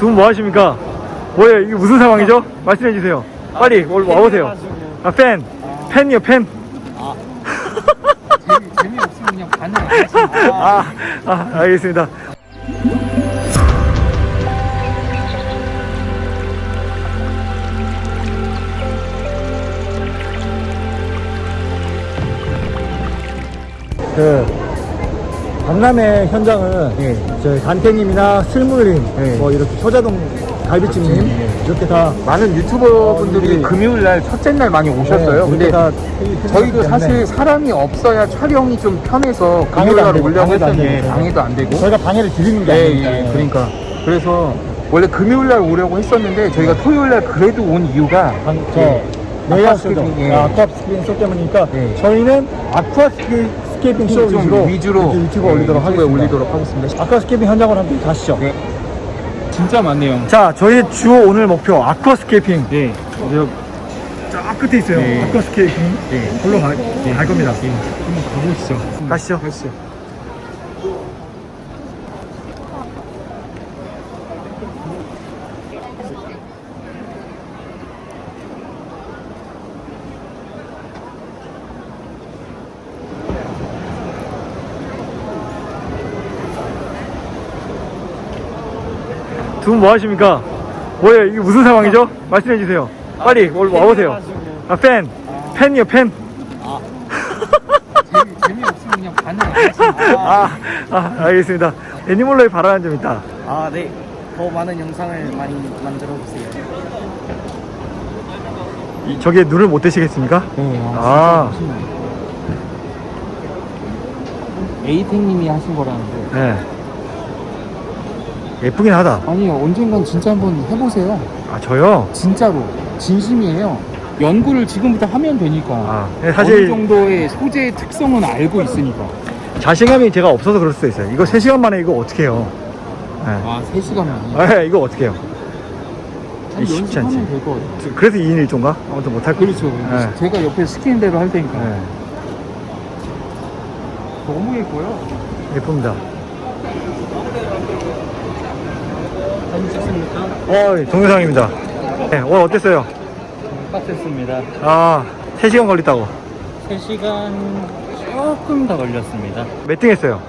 두 분 뭐 하십니까? 뭐예요? 이게 무슨 상황이죠? 말씀해 주세요. 빨리 올- 와보세요. 아, 팬. 팬이요, 팬. 재미, 재미없으면 그냥 반응 안 하지. 아, 아, 알겠습니다. 그 박람회 현장은 저희 간태님이나 슬물님, 뭐 이렇게 효자동 갈비찜님 이렇게 다 많은 유튜버 분들이 네. 금요일 날 첫째 날 많이 오셨어요. 네, 근데 저희도 사실 사람이 없어야 촬영이 좀 편해서 금요일 날 올려고 했더니. 방해도 안 되고. 저희가 방해를 드리는 게 예, 아니니까. 예, 그러니까. 그래서 원래 금요일 날 오려고 했었는데 저희가 토요일 날 그래도 온 이유가 방, 저 예. 아쿠아스케이핑, 예. 아쿠아스케이핑 쇼 때문이니까 예. 저희는 aquascaping 쇼좀 위주로, 위주로 유튜브 예, 올리도록 하겠습니다. 올리도록 하겠습니다. aquascaping 현장으로 한번 가시죠. 네. 진짜 많네요. 자, 저희 주 오늘 목표 aquascaping. 네. 저, 저 끝에 있어요. 네. aquascaping. 네. 걸로 가, 갈 겁니다. 한번 가보시죠. 가시죠. 가시죠. 두 분 뭐 하십니까? 뭐예요? 이게 무슨 상황이죠? 말씀해 주세요. 빨리 올- 와보세요. 아, 팬. 팬이요, 팬. 재미, 재미없으면 그냥 반응. 아, 아, 알겠습니다. 애니멀로에 바라는 점 있다. 아, 네. 더 많은 영상을 많이 만들어 주세요. 이- 저기에 눈을 못 떼시겠습니까? 네, 아, 에이탱님이 하신 거라는데. 네. 예쁘긴 하다. 아니 언젠간 진짜 한번 해보세요. 아, 저요? 진짜로 진심이에요. 연구를 지금부터 하면 되니까. 아, 네, 어느 사실 정도의 소재의 특성은 알고 있으니까. 자신감이 제가 없어서 그럴 수도 있어요. 이거 3시간 만에 이거 어떻게 해요? 네. 아 3시간만이. 아, 이거 어떻게 해요? 한 쉽지 않지. 그래서 2인 1조인가? 아무튼 못할 거 그렇죠. 네. 제가 옆에 시키는 대로 할 테니까. 네. 너무 예뻐요. 예쁩니다. 사진 찍습니까? 어, 동영상입니다. 네, 오늘 어땠어요? 빡셌습니다. 아, 3시간 걸렸다고. 3시간 조금 더 걸렸습니다. 몇 등 했어요?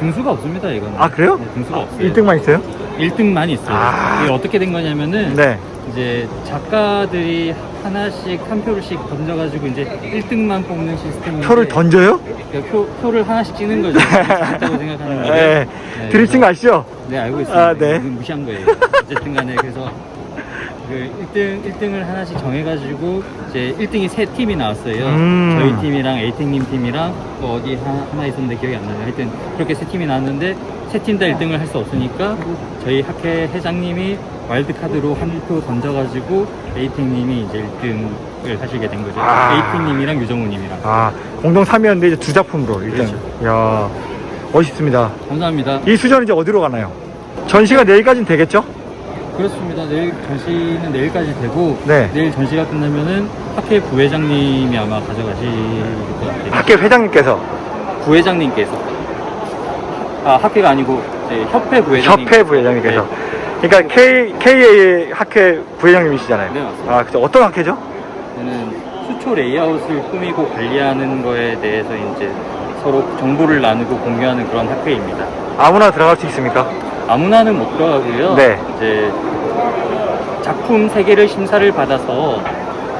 등수가 없습니다, 이건. 아, 그래요? 네, 등수가 없어요. 1등만 있어요? 1등만 있어요. 아. 이게 어떻게 된 거냐면은 네. 이제 작가들이 하나씩 한 표씩 던져가지고 이제 1등만 뽑는 시스템인데 표를 던져요? 그러니까 표, 표를 하나씩 찍는 거죠. 진짜로 생각하는 거예요. 네. 네, 드립친 거 아시죠? 네 알고 있습니다. 아, 네. 무시한 거예요. 어쨌든 간에 그래서 그 1등 1등을 하나씩 정해가지고 이제 1등이 세 팀이 나왔어요. 음. 저희 팀이랑 에이팅님 팀이랑 또 어디 하나, 있었는데 기억이 안 나요. 하여튼 그렇게 세 팀이 나왔는데 세 팀 다 1등을 할 수 없으니까 저희 학회 회장님이 와일드 카드로 한 표 던져가지고 에이팅님이 이제 1등을 하시게 된 거죠. 아. 에이팅님이랑 유정우님이랑. 아, 공동 3위였는데 이제 두 작품으로 1등. 그렇죠. 이야, 멋있습니다. 감사합니다. 이 수전은 이제 어디로 가나요? 전시가 내일까지는 되겠죠? 그렇습니다. 내일 전시는 내일까지 되고 네. 내일 전시가 끝나면은 학회 부회장님이 아마 가져가실 것 같아요. 학계 회장님께서 부회장님께서 아 학회가 아니고 이제 협회 부회장님. 협회 부회장님께서 네. 그러니까 K, KA 학회 부회장님이시잖아요. 네, 맞습니다. 아, 그죠. 어떤 학회죠? 저는 수초 레이아웃을 꾸미고 관리하는 거에 대해서 이제 서로 정보를 나누고 공유하는 그런 학회입니다. 아무나 들어갈 수 있습니까? 아무나는 못 들어가고요. 네. 이제 작품 세 개를 심사를 받아서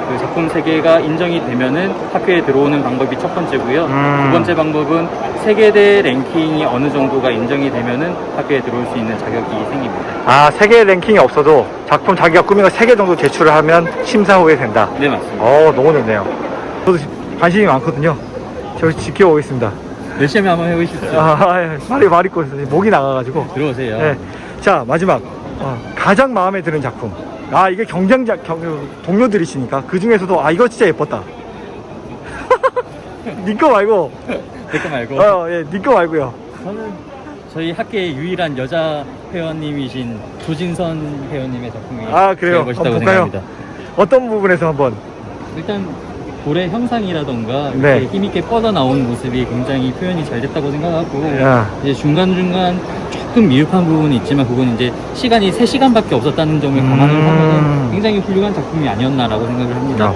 그 작품 세 개가 인정이 되면은 학회에 들어오는 방법이 첫 번째고요. 음. 두 번째 방법은 세계대 랭킹이 어느 정도가 인정이 되면은 학회에 들어올 수 있는 자격이 생깁니다. 아, 세계 랭킹이 없어도 작품 자기가 꾸미고 세 개 정도 제출을 하면 심사 후에 된다. 네 맞습니다. 어, 너무 좋네요. 저도 관심이 많거든요. 저 지켜보겠습니다. 열심히 한번 해보십시오. 아, 예. 말이 말이 꼬 목이 나가가지고. 들어오세요. 네. 자 마지막 어, 가장 마음에 드는 작품. 아 이게 경쟁자 경, 동료들이시니까 그 중에서도 아 이거 진짜 예뻤다. 니거 말고 댓글 말고 어 예 니거 말고요. 저는 저희 학계의 유일한 여자 회원님이신 조진선 회원님의 작품이 아, 그래요? 멋있다고 한번 볼까요? 생각합니다. 어떤 부분에서 한번 일단 볼의 형상이라던가 네. 이렇게 힘있게 뻗어 나온 모습이 굉장히 표현이 잘 됐다고 생각하고 야. 이제 중간 중간 조금 미흡한 부분이 있지만 그건 이제 시간이 3시간밖에 없었다는 점을 감안을 음. 하면 굉장히 훌륭한 작품이 아니었나라고 생각을 합니다. 야,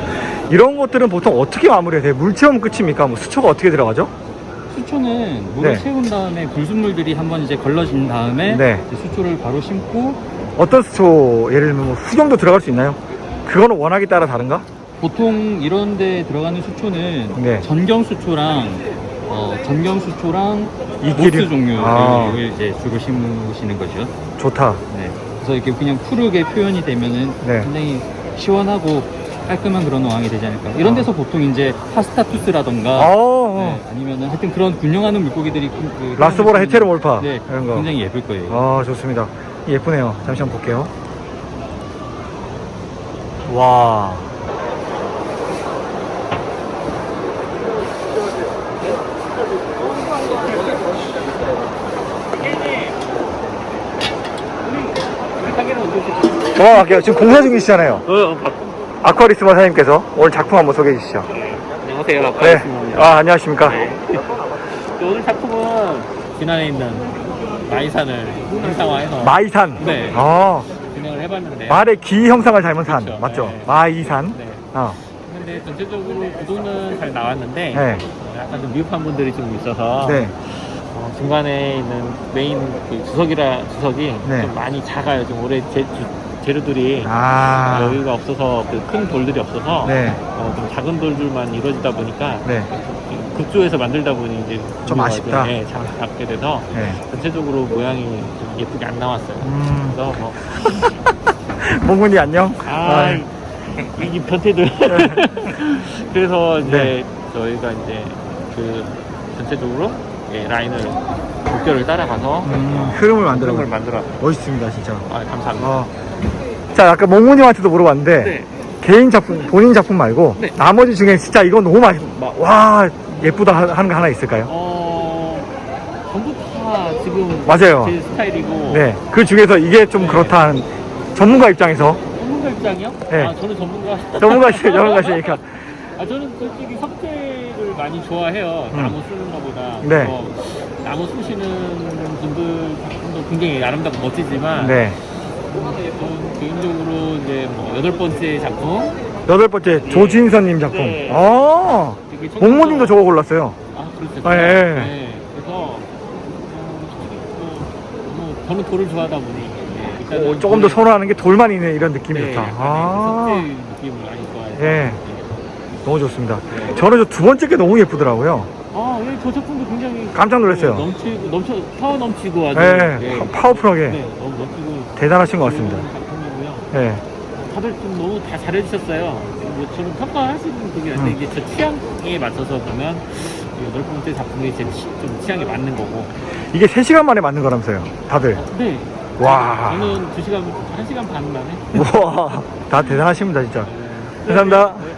이런 것들은 보통 어떻게 마무리해야 돼요? 물 채우면 끝입니까? 뭐 수초가 어떻게 들어가죠? 수초는 물을 네. 채운 다음에 불순물들이 한번 이제 걸러진 다음에 네. 이제 수초를 바로 심고 어떤 수초 예를 들면 뭐 수정도 들어갈 수 있나요? 그거는 워낙에 따라 다른가? 보통 이런 데 들어가는 수초는 네. 전경 수초랑 어, 전경 수초랑? 모스 종류를 아. 이제 주로 심으시는 거죠. 좋다. 네. 그래서 이렇게 그냥 푸르게 표현이 되면은 네. 굉장히 시원하고 깔끔한 그런 어항이 되지 않을까. 이런 데서 보통 이제 파스타투스라던가 어, 네, 아니면은 하여튼 그런 균형하는 물고기들이 그, 그 라스보라 표현을 헤테로몰파 네, 이런 거. 굉장히 예쁠 거예요. 아 좋습니다. 예쁘네요. 잠시 한번 볼게요. 와. 넘어갈게요. 지금 공사 중이시잖아요. 어, 아쿠아리스마 사장님께서 오늘 작품 한번 소개해 주시죠. 안녕하세요. 네. 아, 안녕하십니까. 오늘 작품은 진안에 있는 마이산을 형상화해서 마이산. 네. 아, 진행을 해봤는데 말의 귀 형상을 닮은 산. 그렇죠. 맞죠? 네. 마이산. 네. 어. 근데 전체적으로 구도는 잘 나왔는데 네. 약간 좀 미흡한 부분들이 좀 있어서 네. 어, 중간에 있는 메인 그 주석이라 주석이 네. 좀 많이 작아요. 좀 올해 재, 주- 재료들이 아. 여유가 없어서 그 큰 돌들이 없어서 네. 어, 좀 작은 돌들만 이루어지다 보니까 네. 극조에서 만들다 보니 이제 좀 아쉽다. 네, 작, 작게 돼서 네. 전체적으로 모양이 좀 예쁘게 안 나왔어요. 음. 그래서 뭐 몽군이 안녕. 아, 네. 이 변태들. 그래서 이제 네. 저희가 이제 그 전체적으로 예, 라인을 목표를 따라가서 음, 흐름을 만들어. 걸 만들어. 멋있습니다, 진짜. 아, 감사합니다. 어. 자, 아까 몽군님한테도 물어봤는데 네. 개인 작품, 본인 작품 말고 네. 나머지 중에 진짜 이거 너무 맛, 마- 와 예쁘다 하- 하는 거 하나 있을까요? 어, 전부 다 지금 맞아요. 제 스타일이고. 네, 그 중에서 이게 좀 네. 그렇다 하는 전문가 입장에서 전문가 입장이요? 네. 아, 저는 전문가. 전문가시 전문가시니까 아, 저는 솔직히 석재를 많이 좋아해요. 음. 나무 쓰는 것보다. 네. 어, 나무 쑤시는 분들 작품도 굉장히 아름답고 멋지지만. 네 저는 개인적으로 이제 뭐 여덟 번째 작품. 여덟 번째 조진선님 작품. 네. 아, 몽군님도 저거 골랐어요. 아, 그렇죠. 아, 예. 네. 그래서 음, 뭐, 뭐 저는 돌을 좋아하다 보니 네, 일단은 오, 조금 더 선호하는 게 돌만 있는 이런 느낌이 네, 좋다. 약간 아, 석재 느낌을 많이 좋아해서. 예. 너무 좋습니다. 네. 저는 저 두 번째 게 너무 예쁘더라고요. 아, 예, 저 작품도 굉장히 깜짝 놀랐어요. 넘치고 넘쳐 파워 넘치고 아주 예, 네. 파- 파워풀하게 네, 너무 멋지고 대단하신 것 같습니다. 작품이고요. 예. 다들 좀 너무 다 잘해주셨어요. 뭐 저는 평가할 수 있는 그게 아닌데 음. 이게 저 취향에 맞춰서 보면 이 여덟 번째 작품이 제 취, 좀 취향에 맞는 거고. 이게 3시간 만에 만든 거라면서요. 다들. 네. 와. 저는 두 시간, 한 시간 반 만에. 와, 다 대단하십니다, 진짜. 네. 감사합니다. 네.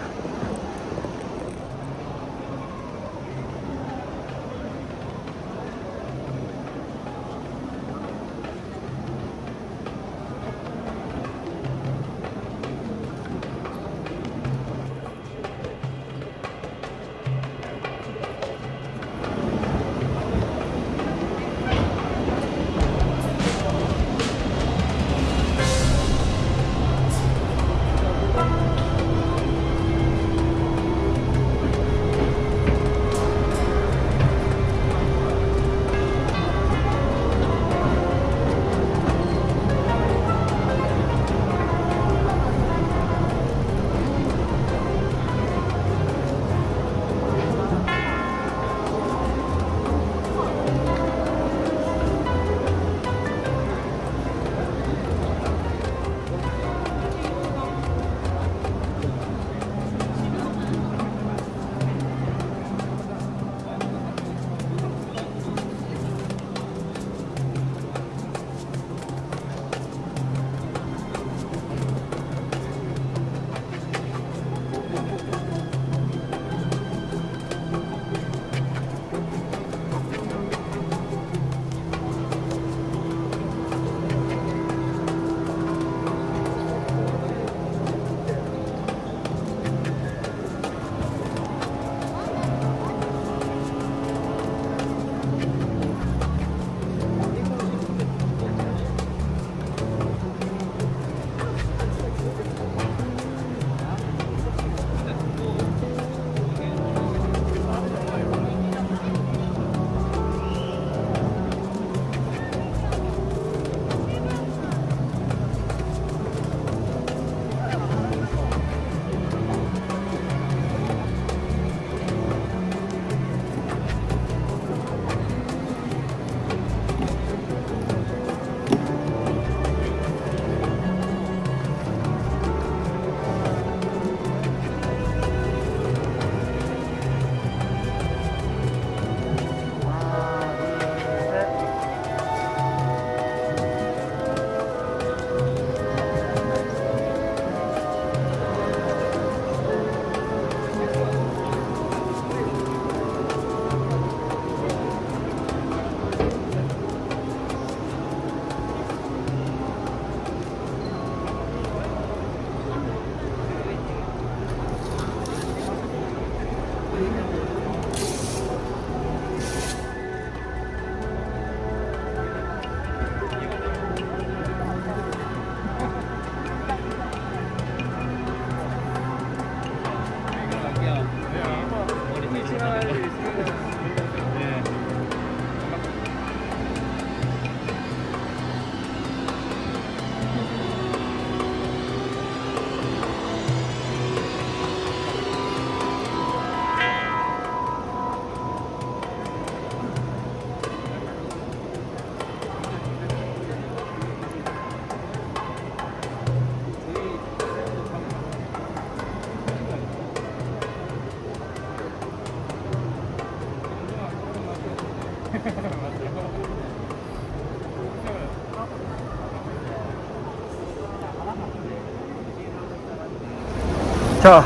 자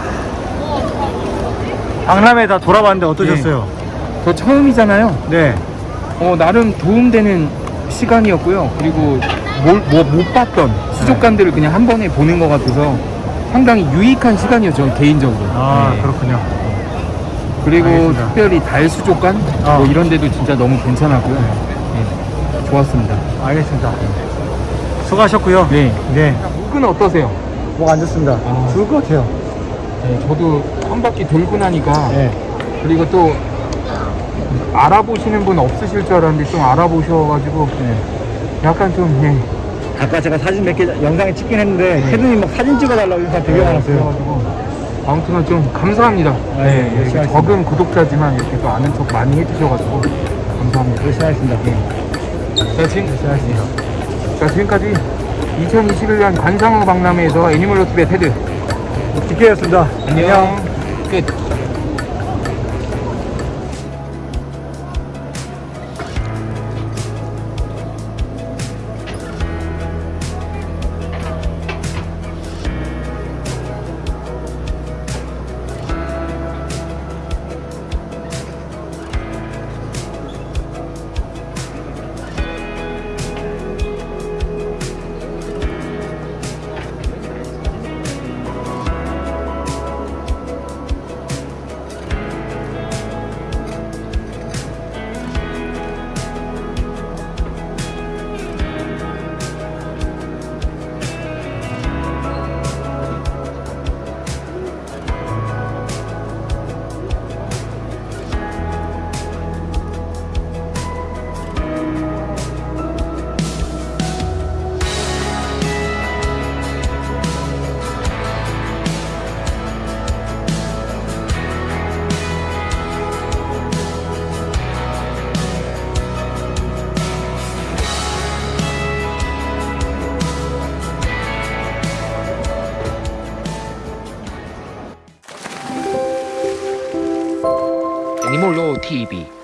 박람회 다 돌아봤는데 어떠셨어요? 네. 저 처음이잖아요 네 어, 나름 도움되는 시간이었고요 그리고 뭘, 뭐, 못 봤던 수족관들을 그냥 한 번에 보는 것 같아서 상당히 유익한 시간이었죠 개인적으로 아 네. 그렇군요 그리고 알겠습니다. 특별히 달 수족관 어. 뭐 이런 데도 진짜 너무 괜찮았고요. 네, 좋았습니다. 알겠습니다. 수고하셨고요. 네. 네. 목은 어떠세요? 목 안 좋습니다. 아. 죽을 것 같아요. 네, 저도 한 바퀴 돌고 나니까 네. 그리고 또 알아보시는 분 없으실 줄 알았는데 좀 알아보셔가지고 약간 좀 네. 아까 제가 사진 몇 개 영상에 찍긴 했는데 캐드님 막 사진 찍어달라고 인사 되게 많았어요. 아무튼 좀 감사합니다. 네, 열심히 이렇게. 적은 구독자지만 이렇게 또 아는 척 많이 해주셔가지고 감사합니다. 열심히 하겠습니다. 자, 지금, 열심히 하겠습니다. 자 지금까지 2021년 관상어 박람회에서 애니멀 로티의 테드 기회였습니다. 안녕 끝. TV